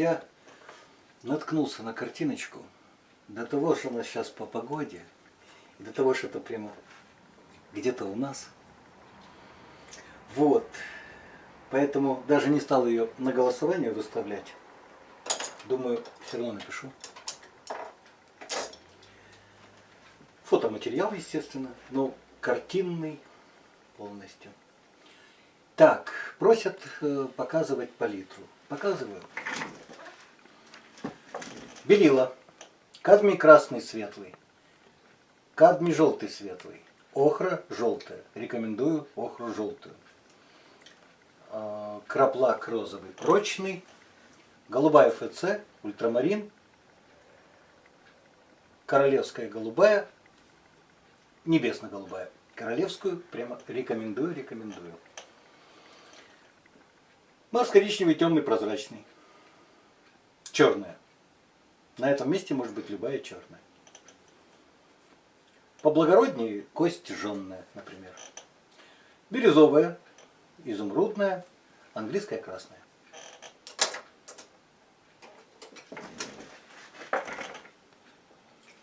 Друзья! Наткнулся на картиночку. До того, что у нас сейчас по погоде, и до того, что это прямо где-то у нас. Вот. Поэтому даже не стал ее на голосование выставлять. Думаю, все равно напишу. Фотоматериал, естественно, но картинный полностью. Так, просят э, показывать палитру. Показываю. Белила. Кадмий красный светлый. Кадмий желтый светлый. Охра желтая. Рекомендую охру желтую. А, краплак розовый прочный. Голубая ФЦ, ультрамарин. Королевская голубая. Небесно-голубая. Королевскую прямо рекомендую, рекомендую. Марс коричневый, темный, прозрачный. Черная. На этом месте может быть любая черная. Поблагороднее кость жженная, например. Бирюзовая, изумрудная, английская красная.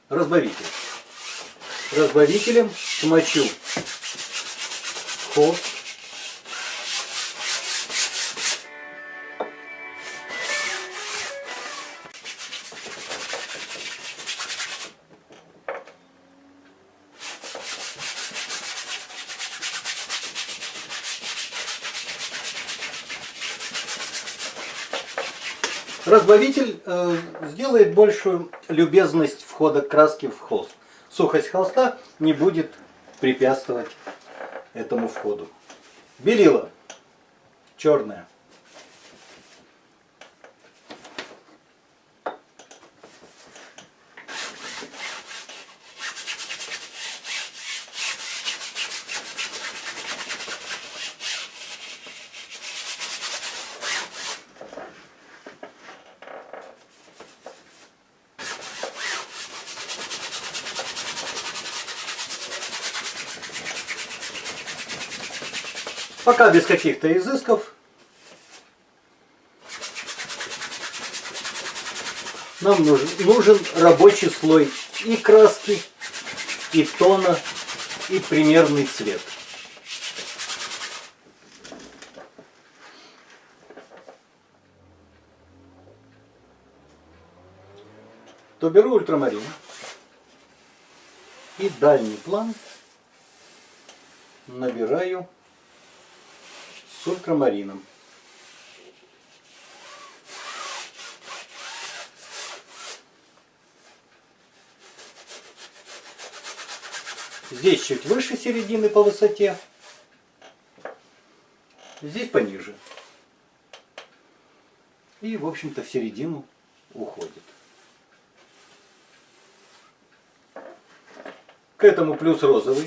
Разбавитель. Разбавителем смочу холст Разбавитель э, сделает большую любезность входа краски в холст. Сухость холста не будет препятствовать этому входу. Белила черная. Пока без каких-то изысков. Нам нужен, нужен рабочий слой и краски, и тона, и примерный цвет. То беру ультрамарин и дальний план набираю с ультрамарином. Здесь чуть выше середины по высоте, здесь пониже. И, в общем-то, в середину уходит. К этому плюс розовый.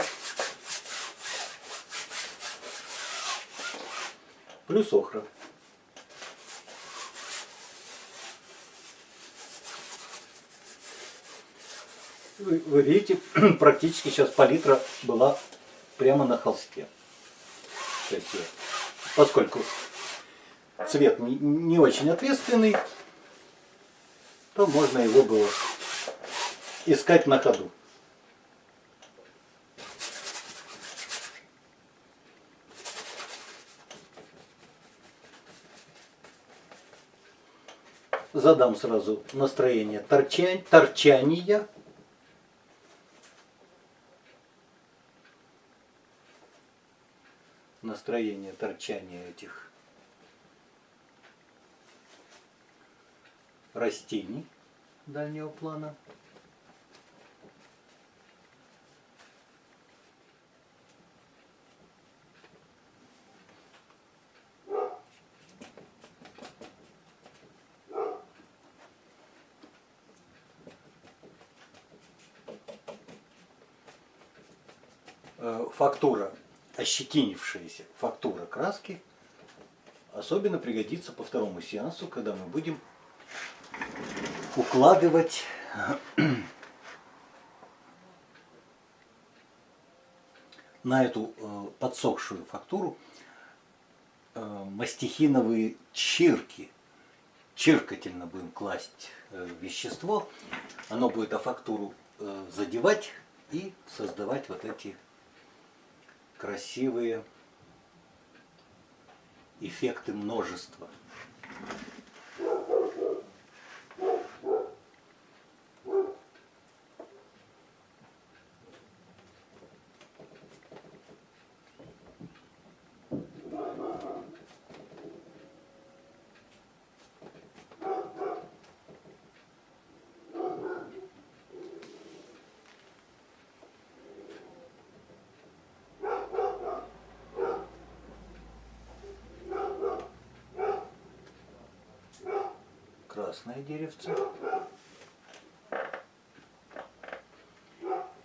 Плюс охра. Вы, вы видите, практически сейчас палитра была прямо на холсте. поскольку цвет не, не очень ответственный, то можно его было искать на ходу. Задам сразу настроение торчань, торчания. Настроение торчания этих растений дальнего плана. Э, фактура, ощетинившаяся фактура краски особенно пригодится по второму сеансу, когда мы будем укладывать на эту э, подсохшую фактуру э, мастихиновые чирки. чиркательно будем класть э, вещество, оно будет а фактуру задевать и создавать вот эти красивые эффекты множества. Красное деревце.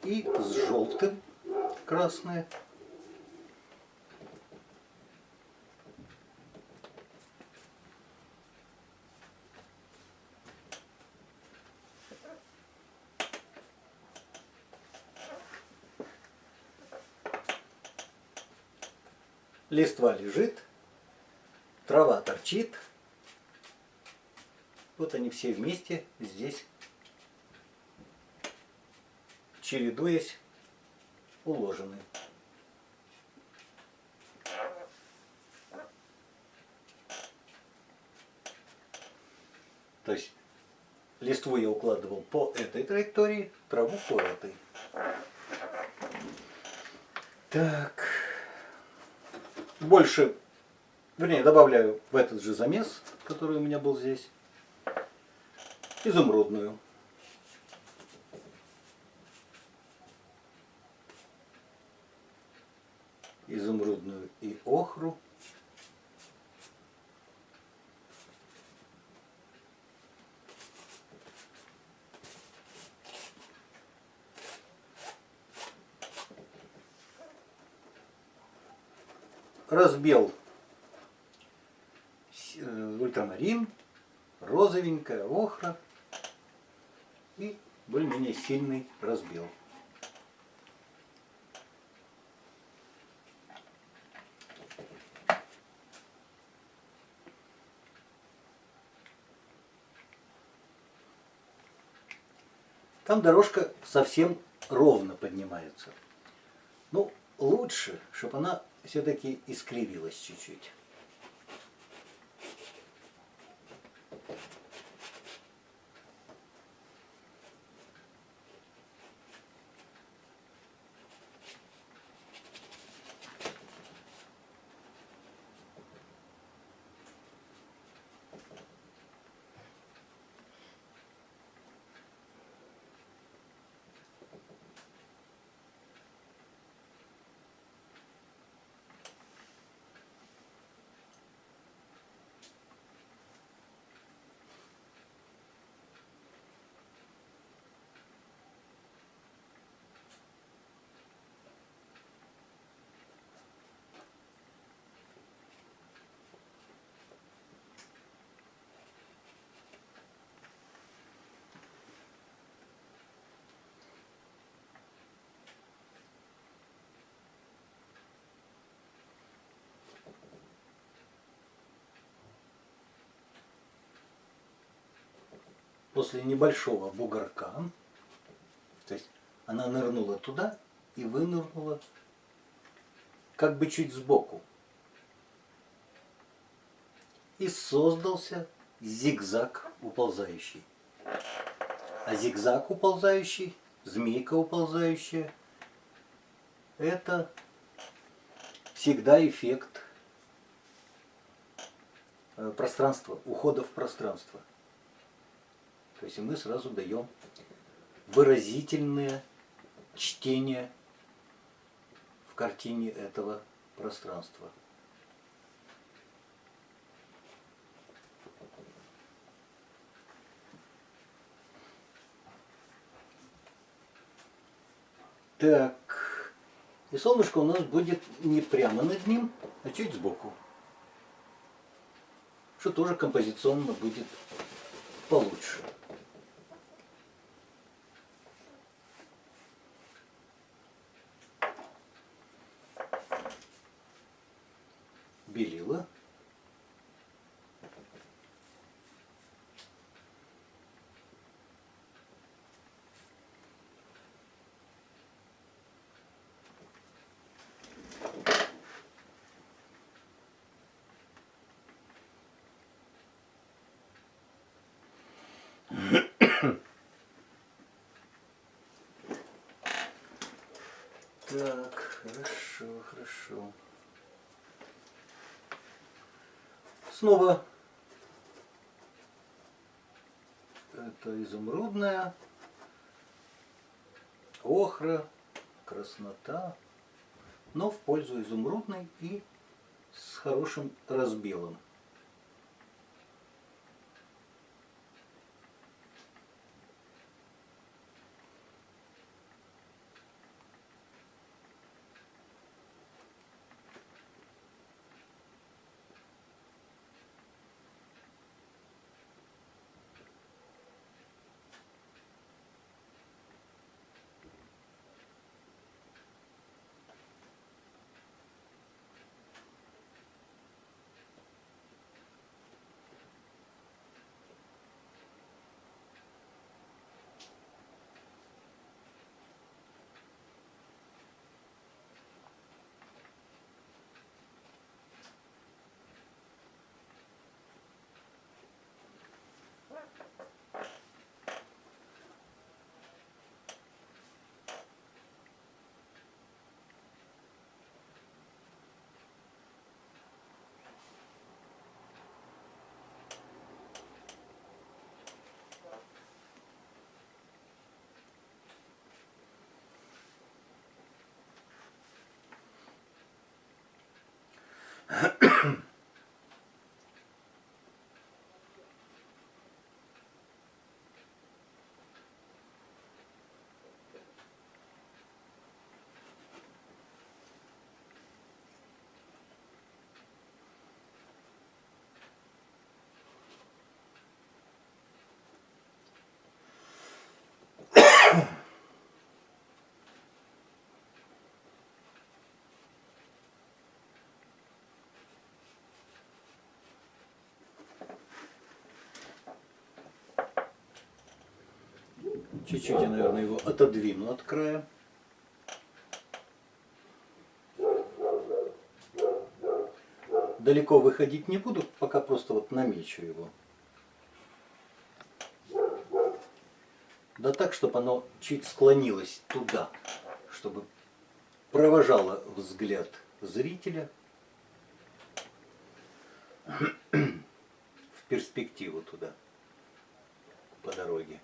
И с желтым красное. Листва лежит, трава торчит. Вот они все вместе здесь, чередуясь, уложены. То есть листву я укладывал по этой траектории, траву по этой. Так. Больше, вернее, добавляю в этот же замес, который у меня был здесь изумрудную. Изумрудную и охру. разбел э, ультрамарин, розовенькая охра и более-менее сильный разбел. Там дорожка совсем ровно поднимается. Ну, лучше, чтобы она все-таки искривилась чуть-чуть. После небольшого бугорка, то есть она нырнула туда и вынырнула как бы чуть сбоку. И создался зигзаг уползающий. А зигзаг уползающий, змейка уползающая, это всегда эффект э, пространства, ухода в пространство. То есть мы сразу даем выразительное чтение в картине этого пространства. Так, и солнышко у нас будет не прямо над ним, а чуть сбоку. Что тоже композиционно будет получше. белила. Так, хорошо, хорошо. Снова это изумрудная, охра, краснота, но в пользу изумрудной и с хорошим разбелом. Чуть-чуть я, наверное, его отодвину от края. Далеко выходить не буду, пока просто вот намечу его. Да так, чтобы оно чуть склонилось туда, чтобы провожало взгляд зрителя в перспективу туда, по дороге.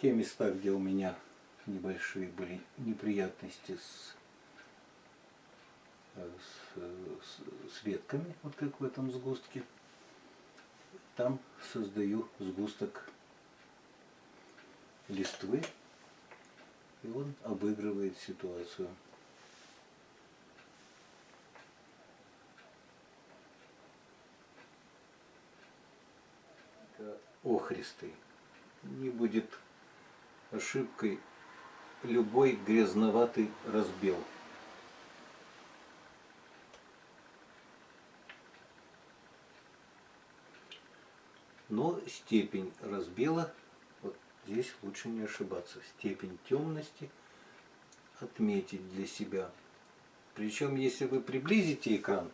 Те места, где у меня небольшие были неприятности с, э, с, с, с ветками, вот как в этом сгустке, там создаю сгусток листвы, и он обыгрывает ситуацию. охристый. Не будет ошибкой любой грязноватый разбел. Но степень разбела, вот здесь лучше не ошибаться, степень темности отметить для себя. Причем, если вы приблизите экран,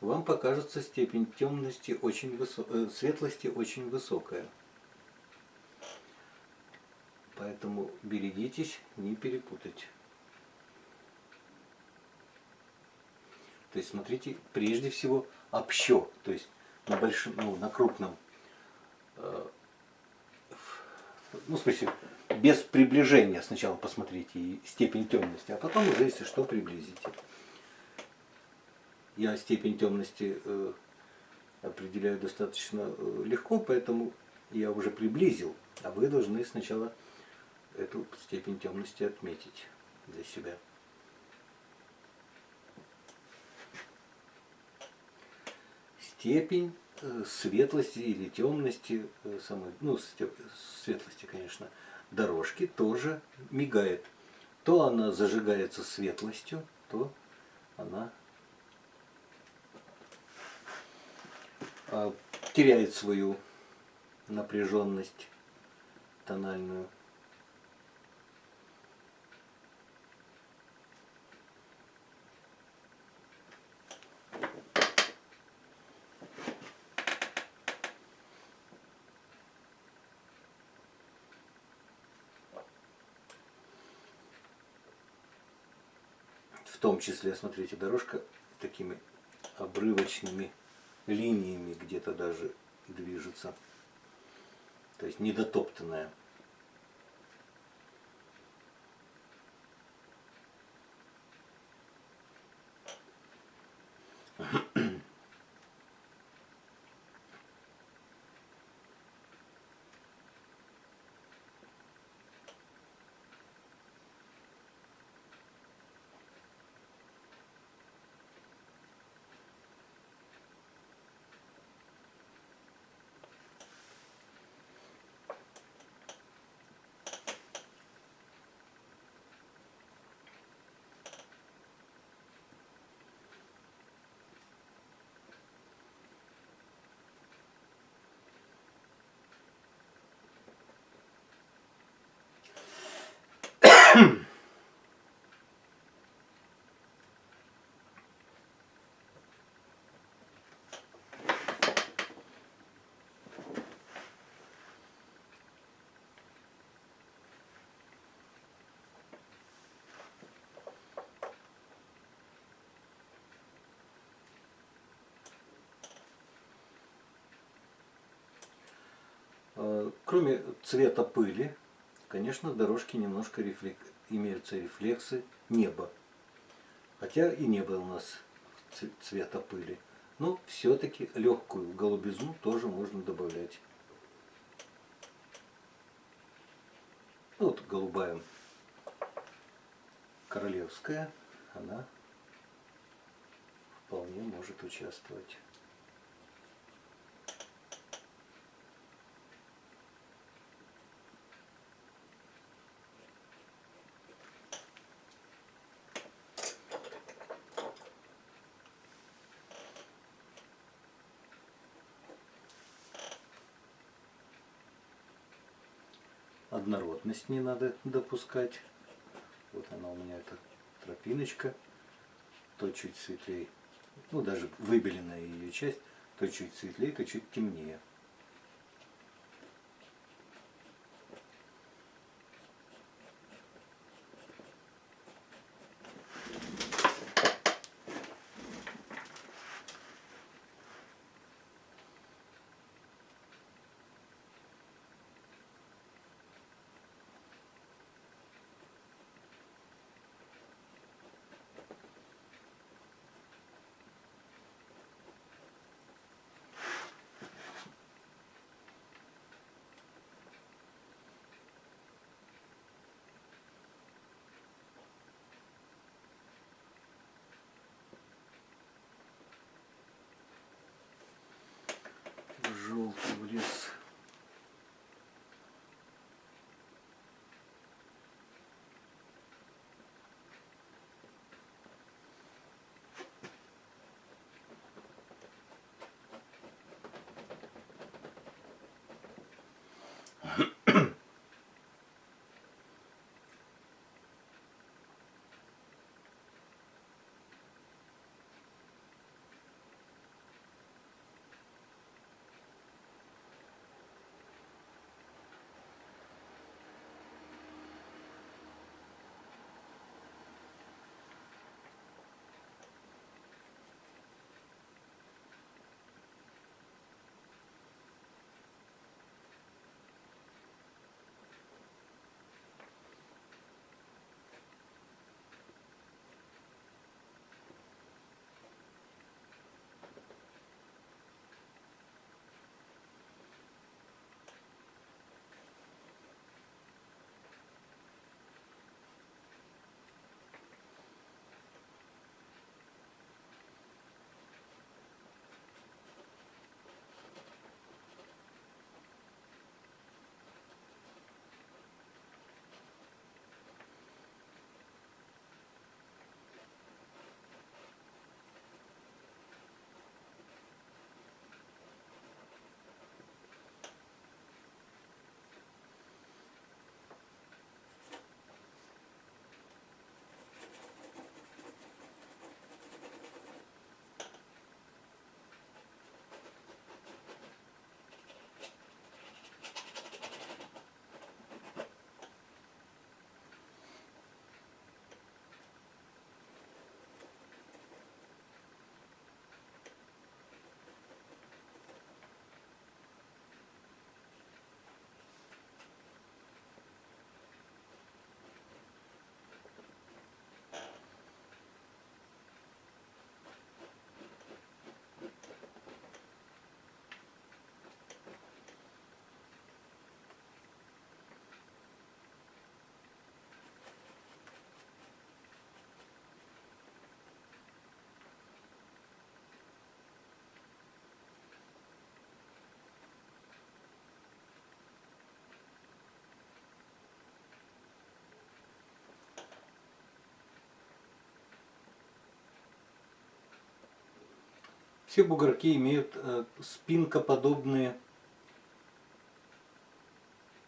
вам покажется степень темности очень высокая, светлости очень высокая. Поэтому берегитесь не перепутать. То есть смотрите прежде всего общо, то есть на большом, ну, на крупном, э, ну в смысле без приближения сначала посмотрите степень темности, а потом уже если что приблизите. Я степень темности э, определяю достаточно э, легко, поэтому я уже приблизил, а вы должны сначала эту степень темности отметить для себя. Степень э, светлости или темности, э, самой, ну, светлости, конечно, дорожки тоже мигает. То она зажигается светлостью, то она а, теряет свою напряженность тональную. в том числе, смотрите, дорожка такими обрывочными линиями где-то даже движется. То есть недотоптанная. Кроме цвета пыли, конечно, дорожки немножко рефлек... имеются рефлексы неба. Хотя и небо у нас цвета пыли. Но все-таки легкую голубизну тоже можно добавлять. Ну, вот голубая королевская, она вполне может участвовать. Однородность не надо допускать. Вот она у меня, эта тропиночка, то чуть светлее, ну даже выбеленная ее часть, то чуть светлее, то чуть темнее. Желтый в лес. Все бугорки имеют э, спинкоподобные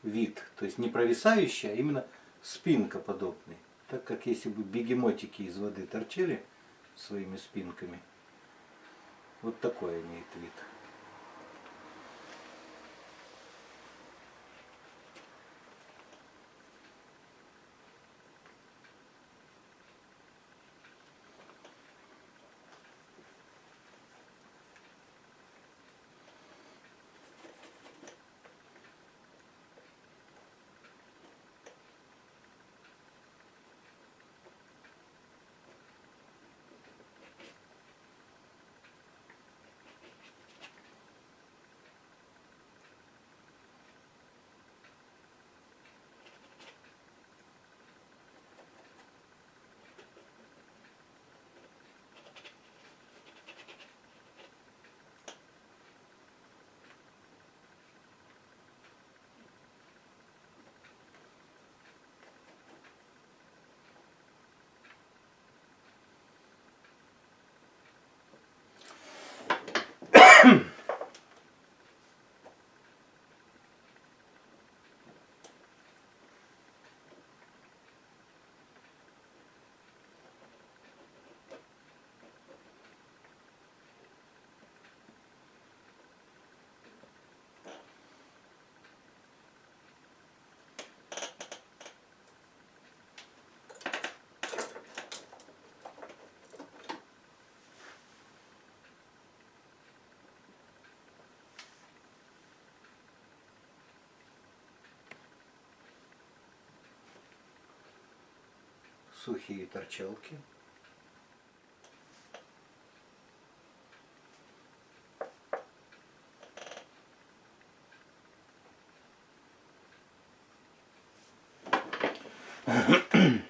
вид. То есть не провисающий, а именно спинкоподобный. Так как если бы бегемотики из воды торчали своими спинками, вот такой имеет вид. Hmm. сухие торчалки.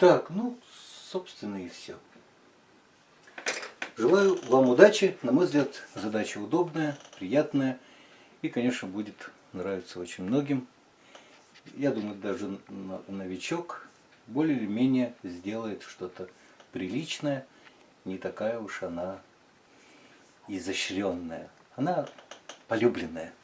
Так, ну, собственно и все. Желаю вам удачи. На мой взгляд, задача удобная, приятная. И, конечно, будет нравиться очень многим. Я думаю, даже новичок более или менее сделает что-то приличное. Не такая уж она изощренная. Она полюбленная.